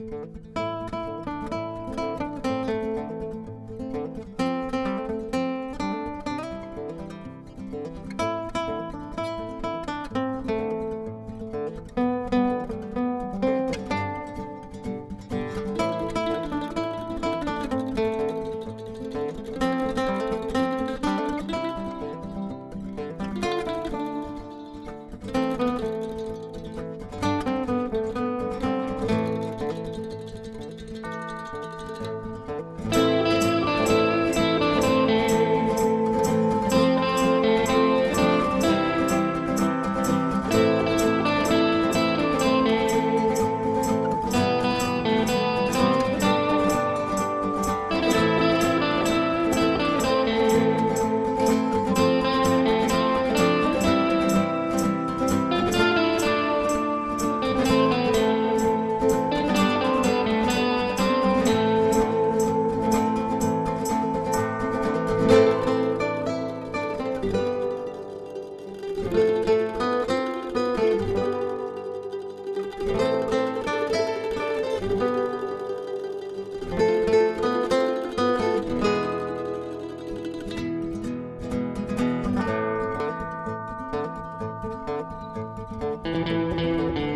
Música Música